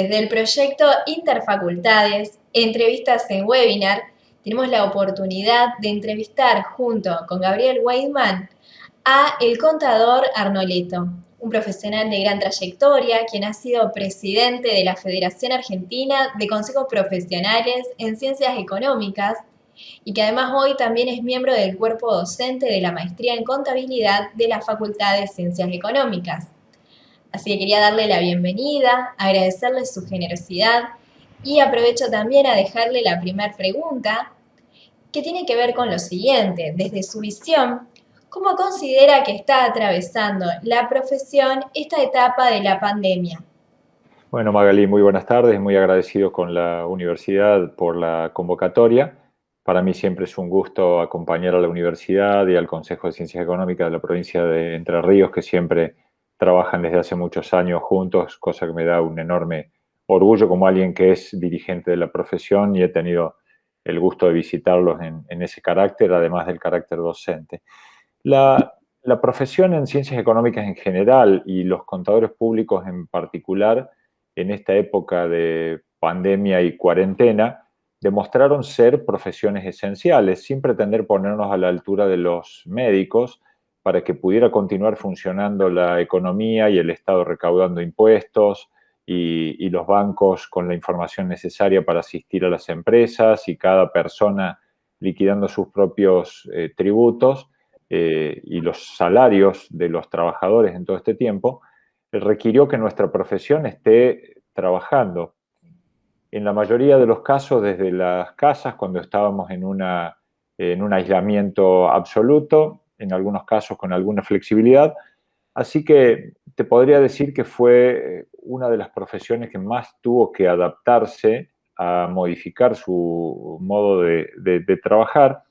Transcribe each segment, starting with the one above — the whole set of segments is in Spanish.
Desde el proyecto Interfacultades, entrevistas en webinar, tenemos la oportunidad de entrevistar junto con Gabriel Weidman a el contador Arnoleto, un profesional de gran trayectoria, quien ha sido presidente de la Federación Argentina de Consejos Profesionales en Ciencias Económicas y que además hoy también es miembro del cuerpo docente de la Maestría en Contabilidad de la Facultad de Ciencias Económicas. Así que quería darle la bienvenida, agradecerle su generosidad y aprovecho también a dejarle la primera pregunta, que tiene que ver con lo siguiente. Desde su visión, ¿cómo considera que está atravesando la profesión esta etapa de la pandemia? Bueno, Magalí, muy buenas tardes. Muy agradecido con la universidad por la convocatoria. Para mí siempre es un gusto acompañar a la universidad y al Consejo de Ciencias Económicas de la provincia de Entre Ríos, que siempre trabajan desde hace muchos años juntos, cosa que me da un enorme orgullo como alguien que es dirigente de la profesión y he tenido el gusto de visitarlos en, ese carácter, además del carácter docente. La, profesión en ciencias económicas en general y los contadores públicos en particular, en esta época de pandemia y cuarentena, demostraron ser profesiones esenciales, sin pretender ponernos a la altura de los médicos, para que pudiera continuar funcionando la economía y el Estado recaudando impuestos y, los bancos con la información necesaria para asistir a las empresas y cada persona liquidando sus propios eh, tributos eh, y los salarios de los trabajadores en todo este tiempo, requirió que nuestra profesión esté trabajando. En la mayoría de los casos desde las casas, cuando estábamos en, una, en un aislamiento absoluto, en algunos casos con alguna flexibilidad. Así que te podría decir que fue eh, una de las profesiones que más tuvo que adaptarse a modificar su modo de, trabajar.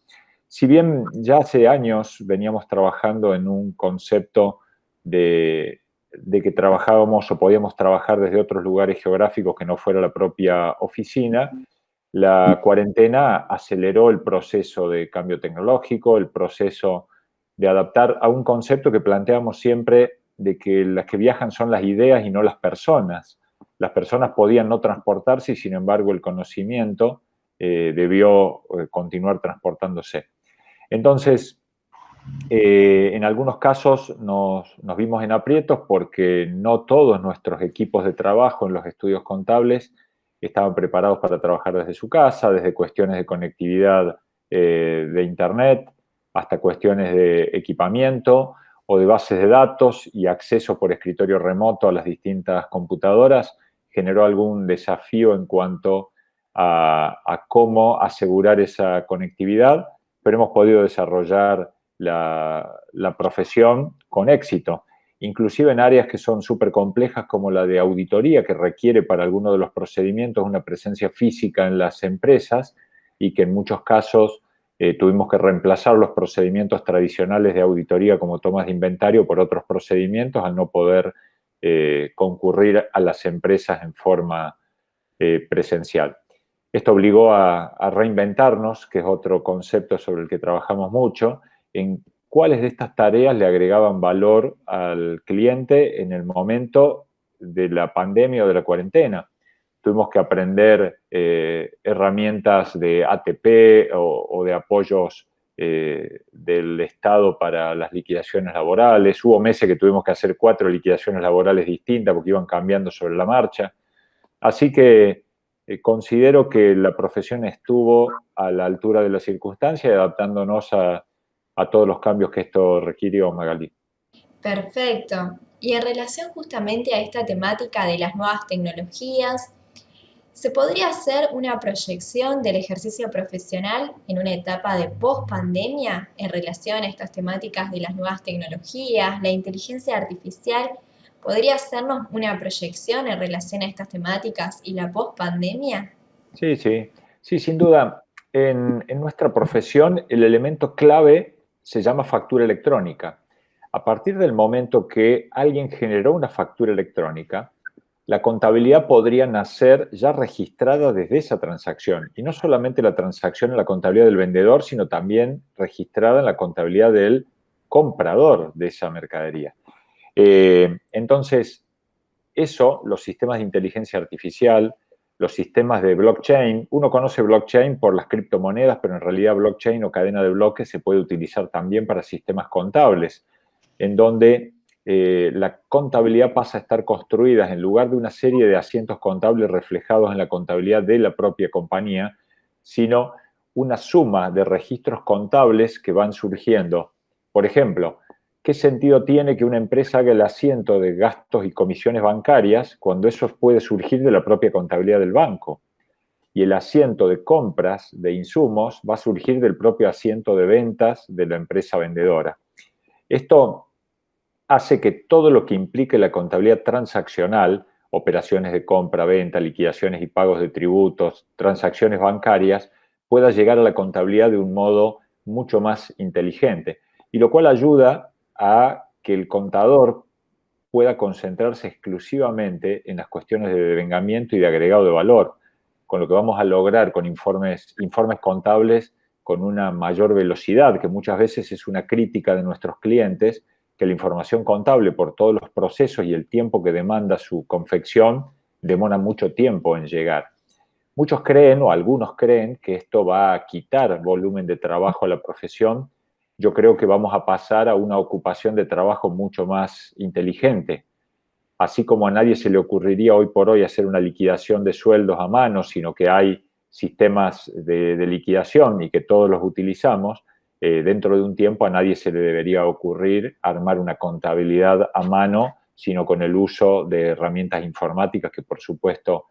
Si bien ya hace años veníamos trabajando en un concepto de, de, que trabajábamos o podíamos trabajar desde otros lugares geográficos que no fuera la propia oficina, la cuarentena aceleró el proceso de cambio tecnológico, el proceso de adaptar a un concepto que planteamos siempre de que las que viajan son las ideas y no las personas. Las personas podían no transportarse y sin embargo el conocimiento eh, debió eh, continuar transportándose. Entonces, eh, en algunos casos nos, nos, vimos en aprietos porque no todos nuestros equipos de trabajo en los estudios contables estaban preparados para trabajar desde su casa, desde cuestiones de conectividad de Internet, hasta cuestiones de equipamiento o de bases de datos y acceso por escritorio remoto a las distintas computadoras, generó algún desafío en cuanto a, cómo asegurar esa conectividad, pero hemos podido desarrollar la, profesión con éxito, inclusive en áreas que son súper complejas como la de auditoría, que requiere para algunos de los procedimientos una presencia física en las empresas y que en muchos casos eh, tuvimos que reemplazar los procedimientos tradicionales de auditoría como tomas de inventario por otros procedimientos al no poder eh, concurrir a las empresas en forma eh, presencial. Esto obligó a, a, reinventarnos, que es otro concepto sobre el que trabajamos mucho, en cuáles de estas tareas le agregaban valor al cliente en el momento de la pandemia o de la cuarentena tuvimos que aprender eh, herramientas de ATP o, de apoyos eh, del Estado para las liquidaciones laborales. Hubo meses que tuvimos que hacer cuatro liquidaciones laborales distintas porque iban cambiando sobre la marcha. Así que eh, considero que la profesión estuvo a la altura de la circunstancia y adaptándonos a, a todos los cambios que esto requirió, Magalí. Perfecto. Y en relación justamente a esta temática de las nuevas tecnologías, ¿Se podría hacer una proyección del ejercicio profesional en una etapa de post-pandemia en relación a estas temáticas de las nuevas tecnologías, la inteligencia artificial? ¿Podría hacernos una proyección en relación a estas temáticas y la post-pandemia? Sí, sí, sí, sin duda. En, en nuestra profesión el elemento clave se llama factura electrónica. A partir del momento que alguien generó una factura electrónica, la contabilidad podría nacer ya registrada desde esa transacción. Y no solamente la transacción en la contabilidad del vendedor, sino también registrada en la contabilidad del comprador de esa mercadería. Eh, entonces, Eso, los sistemas de inteligencia artificial, los sistemas de blockchain, uno conoce blockchain por las criptomonedas, pero en realidad blockchain o cadena de bloques se puede utilizar también para sistemas contables, en donde eh, la contabilidad pasa a estar construida en lugar de una serie de asientos contables reflejados en la contabilidad de la propia compañía, sino una suma de registros contables que van surgiendo. Por ejemplo, ¿qué sentido tiene que una empresa haga el asiento de gastos y comisiones bancarias cuando eso puede surgir de la propia contabilidad del banco? Y el asiento de compras de insumos va a surgir del propio asiento de ventas de la empresa vendedora. Esto hace que todo lo que implique la contabilidad transaccional, operaciones de compra, venta, liquidaciones y pagos de tributos, transacciones bancarias, pueda llegar a la contabilidad de un modo mucho más inteligente. Y lo cual ayuda a que el contador pueda concentrarse exclusivamente en las cuestiones de devengamiento y de agregado de valor, con lo que vamos a lograr con informes, informes contables con una mayor velocidad, que muchas veces es una crítica de nuestros clientes, que la información contable, por todos los procesos y el tiempo que demanda su confección, demora mucho tiempo en llegar. Muchos creen, o algunos creen, que esto va a quitar volumen de trabajo a la profesión. Yo creo que vamos a pasar a una ocupación de trabajo mucho más inteligente. Así como a nadie se le ocurriría hoy por hoy hacer una liquidación de sueldos a mano, sino que hay sistemas de, liquidación y que todos los utilizamos, eh, dentro de un tiempo a nadie se le debería ocurrir armar una contabilidad a mano, sino con el uso de herramientas informáticas que, por supuesto,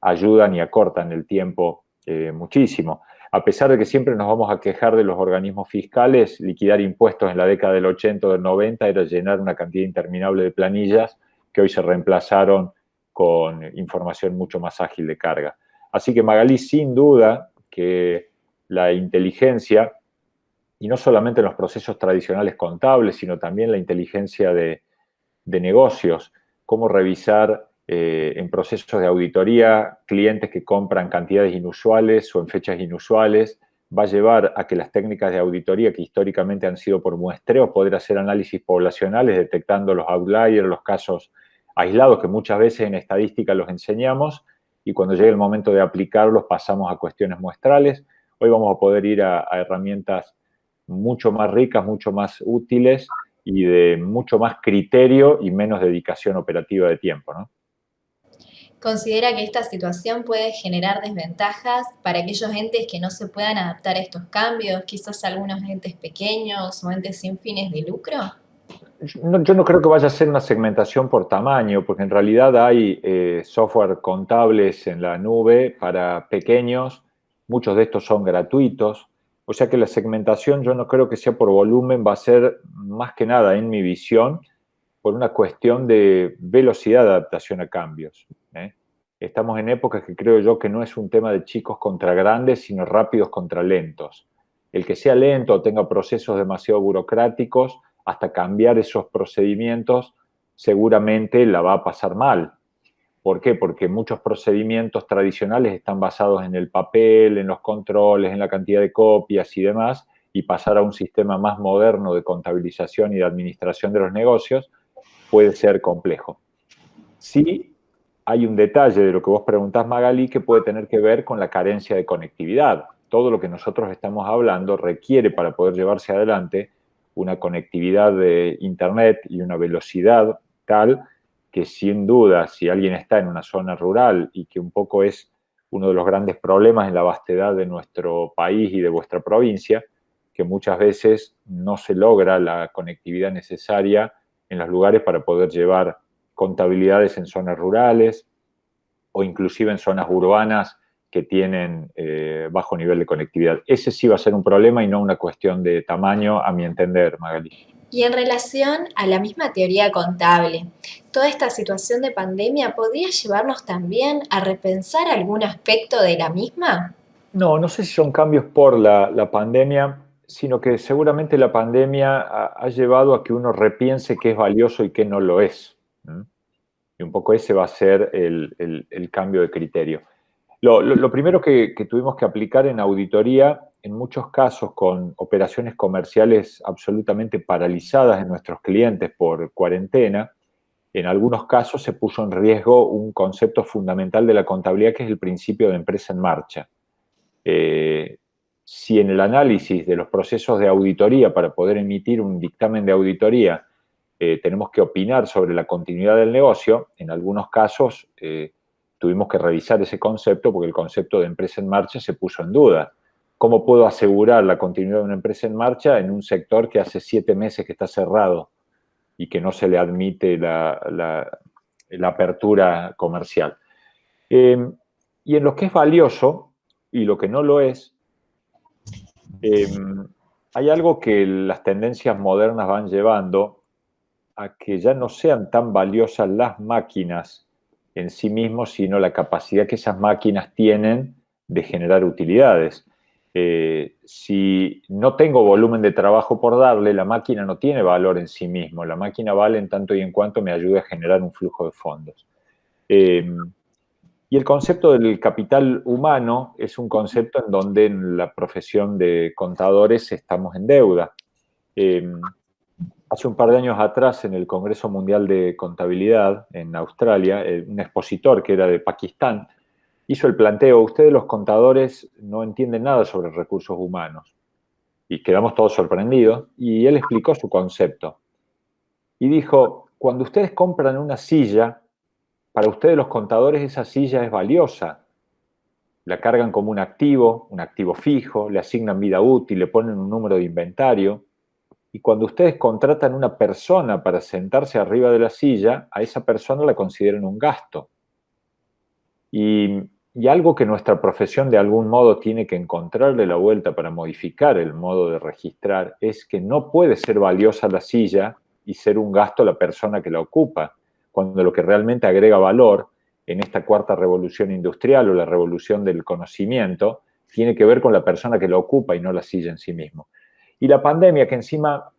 ayudan y acortan el tiempo eh, muchísimo. A pesar de que siempre nos vamos a quejar de los organismos fiscales, liquidar impuestos en la década del 80 o del 90 era llenar una cantidad interminable de planillas que hoy se reemplazaron con información mucho más ágil de carga. Así que Magalí, sin duda que la inteligencia y no solamente en los procesos tradicionales contables, sino también la inteligencia de, negocios, cómo revisar eh, en procesos de auditoría clientes que compran cantidades inusuales o en fechas inusuales, va a llevar a que las técnicas de auditoría que históricamente han sido por muestreo, poder hacer análisis poblacionales detectando los outliers, los casos aislados que muchas veces en estadística los enseñamos y cuando llegue el momento de aplicarlos pasamos a cuestiones muestrales. Hoy vamos a poder ir a herramientas mucho más ricas, mucho más útiles y de mucho más criterio y menos dedicación operativa de tiempo, ¿no? ¿Considera que esta situación puede generar desventajas para aquellos entes que no se puedan adaptar a estos cambios, quizás algunos entes pequeños o entes sin fines de lucro? yo no creo que vaya a ser una segmentación por tamaño, porque en realidad hay eh, software contables en la nube para pequeños, muchos de estos son gratuitos, o sea que la segmentación yo no creo que sea por volumen, va a ser más que nada, en mi visión, por una cuestión de velocidad de adaptación a cambios. ¿eh? Estamos en épocas que creo yo que no es un tema de chicos contra grandes, sino rápidos contra lentos. El que sea lento o tenga procesos demasiado burocráticos, hasta cambiar esos procedimientos, seguramente la va a pasar mal. ¿Por qué? Porque muchos procedimientos tradicionales están basados en el papel, en los controles, en la cantidad de copias y demás, y pasar a un sistema más moderno de contabilización y de administración de los negocios puede ser complejo. Sí hay un detalle de lo que vos preguntás, Magali, que puede tener que ver con la carencia de conectividad. Todo lo que nosotros estamos hablando requiere para poder llevarse adelante una conectividad de Internet y una velocidad tal que sin duda, si alguien está en una zona rural y que un poco es uno de los grandes problemas en la vastedad de nuestro país y de vuestra provincia, que muchas veces no se logra la conectividad necesaria en los lugares para poder llevar contabilidades en zonas rurales o inclusive en zonas urbanas que tienen eh, bajo nivel de conectividad. Ese sí va a ser un problema y no una cuestión de tamaño, a mi entender, Magali. Y en relación a la misma teoría contable, ¿toda esta situación de pandemia podría llevarnos también a repensar algún aspecto de la misma? No, no sé si son cambios por la, pandemia, sino que seguramente la pandemia ha, llevado a que uno repiense qué es valioso y qué no lo es. Y un poco ese va a ser el, cambio de criterio. Lo, primero que, que, tuvimos que aplicar en auditoría en muchos casos con operaciones comerciales absolutamente paralizadas en nuestros clientes por cuarentena, en algunos casos se puso en riesgo un concepto fundamental de la contabilidad que es el principio de empresa en marcha. Eh, si en el análisis de los procesos de auditoría para poder emitir un dictamen de auditoría eh, tenemos que opinar sobre la continuidad del negocio, en algunos casos eh, tuvimos que revisar ese concepto porque el concepto de empresa en marcha se puso en duda. ¿Cómo puedo asegurar la continuidad de una empresa en marcha en un sector que hace siete meses que está cerrado y que no se le admite la, apertura comercial? Eh, y en lo que es valioso y lo que no lo es, hay algo que las tendencias modernas van llevando a que ya no sean tan valiosas las máquinas en sí mismos, sino la capacidad que esas máquinas tienen de generar utilidades. Eh, si no tengo volumen de trabajo por darle, la máquina no tiene valor en sí mismo. La máquina vale en tanto y en cuanto me ayude a generar un flujo de fondos. Eh, y el concepto del capital humano es un concepto en donde en la profesión de contadores estamos en deuda. Eh, Hace un par de años atrás, en el Congreso Mundial de Contabilidad en Australia, eh, un expositor que era de Pakistán hizo el planteo, ustedes los contadores no entienden nada sobre recursos humanos. Y quedamos todos sorprendidos, y él explicó su concepto. Y dijo, cuando ustedes compran una silla, para ustedes los contadores esa silla es valiosa. La cargan como un activo, un activo fijo, le asignan vida útil, le ponen un número de inventario, y cuando ustedes contratan una persona para sentarse arriba de la silla, a esa persona la consideran un gasto. Y, algo que nuestra profesión de algún modo tiene que encontrarle la vuelta para modificar el modo de registrar es que no puede ser valiosa la silla y ser un gasto la persona que la ocupa, cuando lo que realmente agrega valor en esta cuarta revolución industrial o la revolución del conocimiento tiene que ver con la persona que la ocupa y no la silla en sí mismo. Y la pandemia, que encima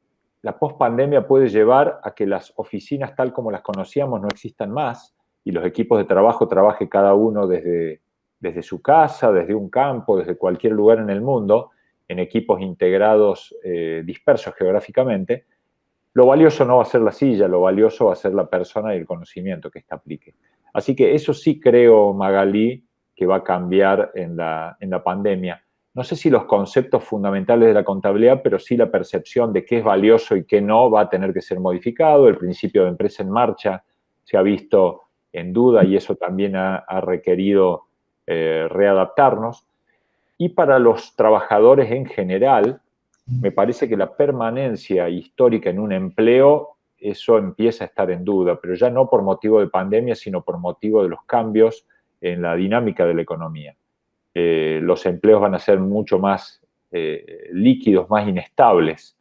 la pospandemia puede llevar a que las oficinas tal como las conocíamos no existan más y los equipos de trabajo trabaje cada uno desde, desde su casa, desde un campo, desde cualquier lugar en el mundo, en equipos integrados eh, dispersos geográficamente, lo valioso no va a ser la silla, lo valioso va a ser la persona y el conocimiento que ésta aplique. Así que eso sí creo, Magalí, que va a cambiar en la, en la pandemia no sé si los conceptos fundamentales de la contabilidad, pero sí la percepción de qué es valioso y qué no va a tener que ser modificado. El principio de empresa en marcha se ha visto en duda y eso también ha, requerido eh, readaptarnos. Y para los trabajadores en general, me parece que la permanencia histórica en un empleo, eso empieza a estar en duda, pero ya no por motivo de pandemia, sino por motivo de los cambios en la dinámica de la economía. Eh, los empleos van a ser mucho más eh, líquidos, más inestables.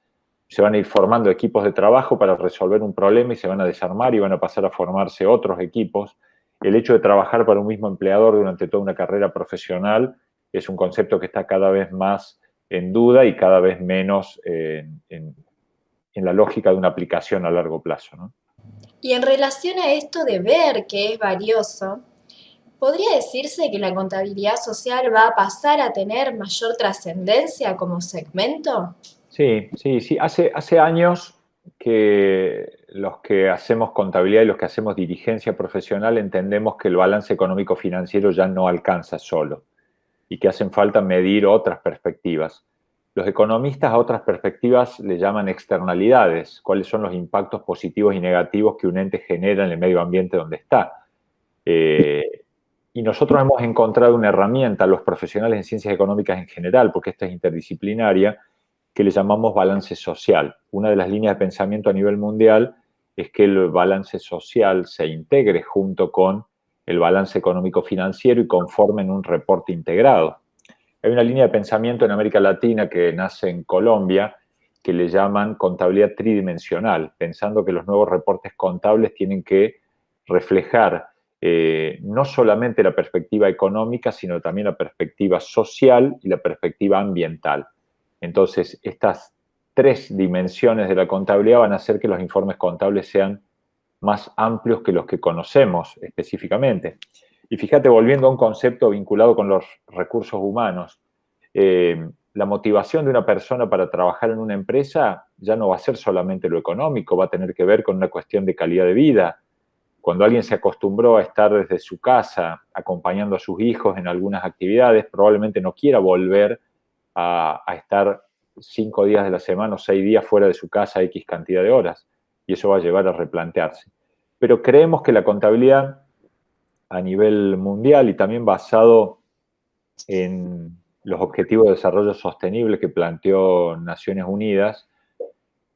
Se van a ir formando equipos de trabajo para resolver un problema y se van a desarmar y van a pasar a formarse otros equipos. El hecho de trabajar para un mismo empleador durante toda una carrera profesional es un concepto que está cada vez más en duda y cada vez menos en, la lógica de una aplicación a largo plazo. Y en relación a esto de ver que es valioso, ¿Podría decirse que la contabilidad social va a pasar a tener mayor trascendencia como segmento? Sí, sí, sí. Hace, hace años que los que hacemos contabilidad y los que hacemos dirigencia profesional entendemos que el balance económico financiero ya no alcanza solo y que hacen falta medir otras perspectivas. Los economistas a otras perspectivas le llaman externalidades, cuáles son los impactos positivos y negativos que un ente genera en el medio ambiente donde está. Eh, y nosotros hemos encontrado una herramienta, los profesionales en ciencias económicas en general, porque esta es interdisciplinaria, que le llamamos balance social. Una de las líneas de pensamiento a nivel mundial es que el balance social se integre junto con el balance económico financiero y conformen un reporte integrado. Hay una línea de pensamiento en América Latina que nace en Colombia que le llaman contabilidad tridimensional, pensando que los nuevos reportes contables tienen que reflejar eh, no solamente la perspectiva económica, sino también la perspectiva social y la perspectiva ambiental. Entonces, estas tres dimensiones de la contabilidad van a hacer que los informes contables sean más amplios que los que conocemos específicamente. Y fíjate, volviendo a un concepto vinculado con los recursos humanos, eh, la motivación de una persona para trabajar en una empresa ya no va a ser solamente lo económico, va a tener que ver con una cuestión de calidad de vida, Cuando alguien se acostumbró a estar desde su casa acompañando a sus hijos en algunas actividades, probablemente no quiera volver a, estar cinco días de la semana o seis días fuera de su casa X cantidad de horas. Y eso va a llevar a replantearse. Pero creemos que la contabilidad a nivel mundial y también basado en los objetivos de desarrollo sostenible que planteó Naciones Unidas,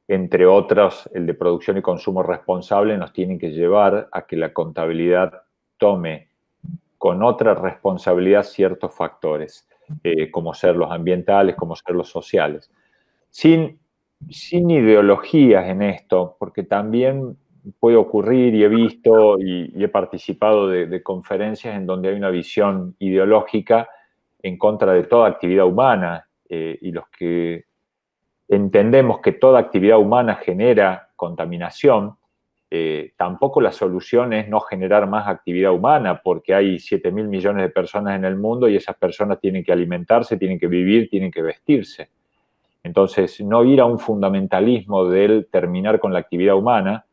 entre otros el de producción y consumo responsable, nos tienen que llevar a que la contabilidad tome con otra responsabilidad ciertos factores, eh, como ser los ambientales, como ser los sociales. Sin, sin ideologías en esto, porque también puede ocurrir y he visto y, he participado de, conferencias en donde hay una visión ideológica en contra de toda actividad humana eh, y los que entendemos que toda actividad humana genera contaminación, eh, tampoco la solución es no generar más actividad humana, porque hay 7 mil millones de personas en el mundo y esas personas tienen que alimentarse, tienen que vivir, tienen que vestirse. Entonces, no ir a un fundamentalismo del terminar con la actividad humana,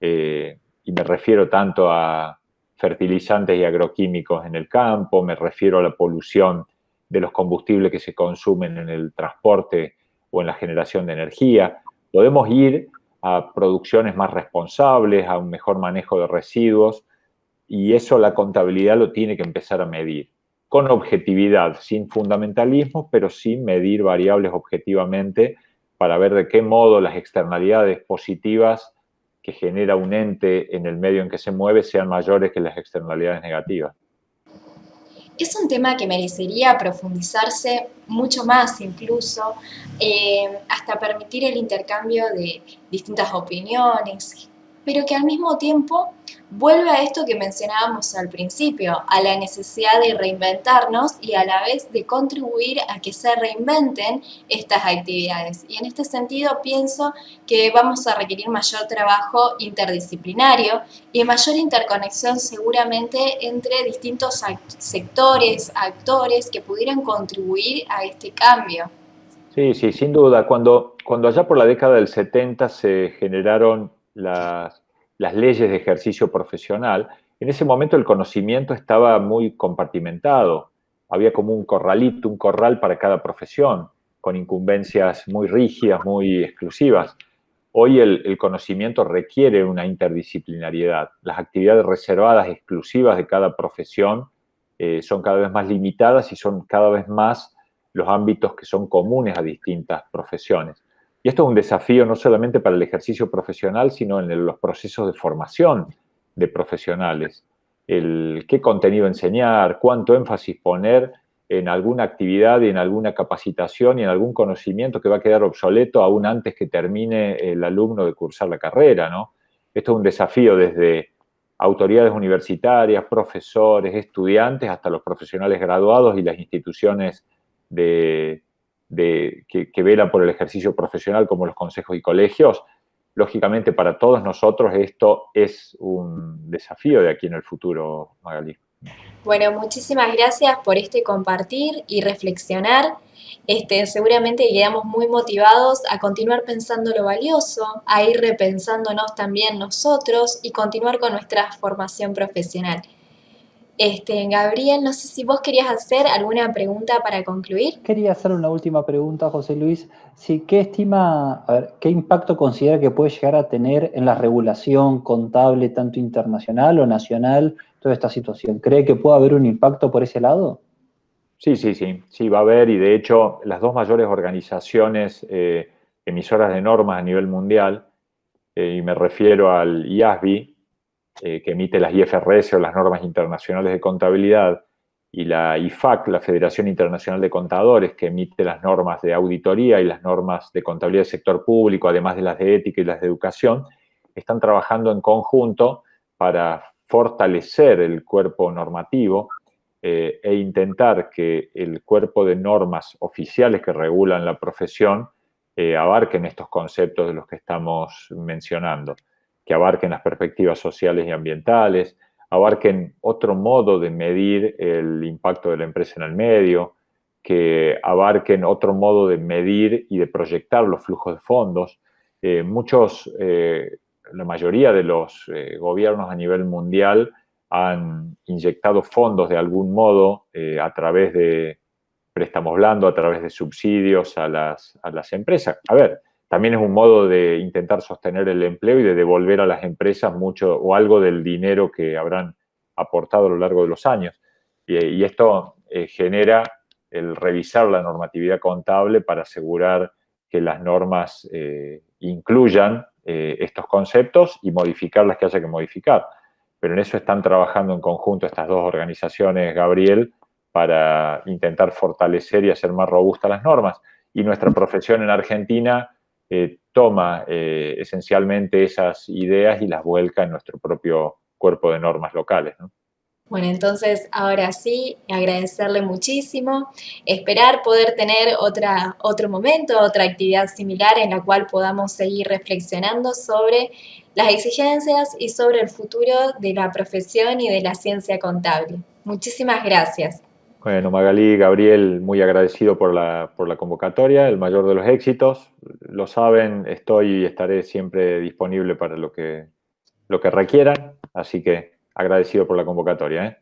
eh, y me refiero tanto a fertilizantes y agroquímicos en el campo, me refiero a la polución de los combustibles que se consumen en el transporte o en la generación de energía. Podemos ir a producciones más responsables, a un mejor manejo de residuos, y eso la contabilidad lo tiene que empezar a medir, con objetividad, sin fundamentalismo, pero sin medir variables objetivamente para ver de qué modo las externalidades positivas que genera un ente en el medio en que se mueve sean mayores que las externalidades negativas. Es un tema que merecería profundizarse mucho más incluso, eh, hasta permitir el intercambio de distintas opiniones, pero que al mismo tiempo vuelve a esto que mencionábamos al principio, a la necesidad de reinventarnos y a la vez de contribuir a que se reinventen estas actividades. Y en este sentido pienso que vamos a requerir mayor trabajo interdisciplinario y mayor interconexión seguramente entre distintos sectores, actores que pudieran contribuir a este cambio. Sí, sí, sin duda. Cuando, cuando allá por la década del 70 se generaron las las leyes de ejercicio profesional, en ese momento el conocimiento estaba muy compartimentado. Había como un corralito, un corral para cada profesión, con incumbencias muy rígidas, muy exclusivas. Hoy el, conocimiento requiere una interdisciplinariedad. Las actividades reservadas, exclusivas de cada profesión, eh, son cada vez más limitadas y son cada vez más los ámbitos que son comunes a distintas profesiones. Y esto es un desafío no solamente para el ejercicio profesional, sino en los procesos de formación de profesionales. El qué contenido enseñar, cuánto énfasis poner en alguna actividad y en alguna capacitación y en algún conocimiento que va a quedar obsoleto aún antes que termine el alumno de cursar la carrera, ¿no? Esto es un desafío desde autoridades universitarias, profesores, estudiantes, hasta los profesionales graduados y las instituciones de, de, que, que velan por el ejercicio profesional como los consejos y colegios, lógicamente para todos nosotros esto es un desafío de aquí en el futuro, Magali. Bueno, muchísimas gracias por este compartir y reflexionar. Este, seguramente quedamos muy motivados a continuar pensando lo valioso, a ir repensándonos también nosotros y continuar con nuestra formación profesional. Este, Gabriel, no sé si vos querías hacer alguna pregunta para concluir. Quería hacer una última pregunta, José Luis. Sí, ¿Qué estima, a ver, qué impacto considera que puede llegar a tener en la regulación contable, tanto internacional o nacional, toda esta situación? ¿Cree que puede haber un impacto por ese lado? Sí, sí, sí, sí, va a haber y de hecho las dos mayores organizaciones eh, emisoras de normas a nivel mundial, eh, y me refiero al IASBI, eh, que emite las IFRS o las normas internacionales de contabilidad, y la IFAC, la Federación Internacional de Contadores, que emite las normas de auditoría y las normas de contabilidad del sector público, además de las de ética y las de educación, están trabajando en conjunto para fortalecer el cuerpo normativo eh, e intentar que el cuerpo de normas oficiales que regulan la profesión eh, abarquen estos conceptos de los que estamos mencionando que abarquen las perspectivas sociales y ambientales, abarquen otro modo de medir el impacto de la empresa en el medio, que abarquen otro modo de medir y de proyectar los flujos de fondos. Eh, muchos eh, la mayoría de los eh, gobiernos a nivel mundial han inyectado fondos de algún modo a través de préstamos blandos, a través de subsidios a las, a las empresas. A ver, también es un modo de intentar sostener el empleo y de devolver a las empresas mucho o algo del dinero que habrán aportado a lo largo de los años. Y, esto eh, genera el revisar la normatividad contable para asegurar que las normas eh, incluyan eh, estos conceptos y modificar las que haya que modificar. Pero en eso están trabajando en conjunto estas dos organizaciones, Gabriel, para intentar fortalecer y hacer más robustas las normas. Y nuestra profesión en Argentina eh, toma eh, esencialmente esas ideas y las vuelca en nuestro propio cuerpo de normas locales. Bueno, entonces ahora sí, agradecerle muchísimo, esperar poder tener otra, otro momento, otra actividad similar en la cual podamos seguir reflexionando sobre las exigencias y sobre el futuro de la profesión y de la ciencia contable. Muchísimas gracias. Bueno, Magalí, Gabriel, muy agradecido por la, por la convocatoria, el mayor de los éxitos. Lo saben, estoy y estaré siempre disponible para lo que, lo que requieran, así que agradecido por la convocatoria. ¿eh?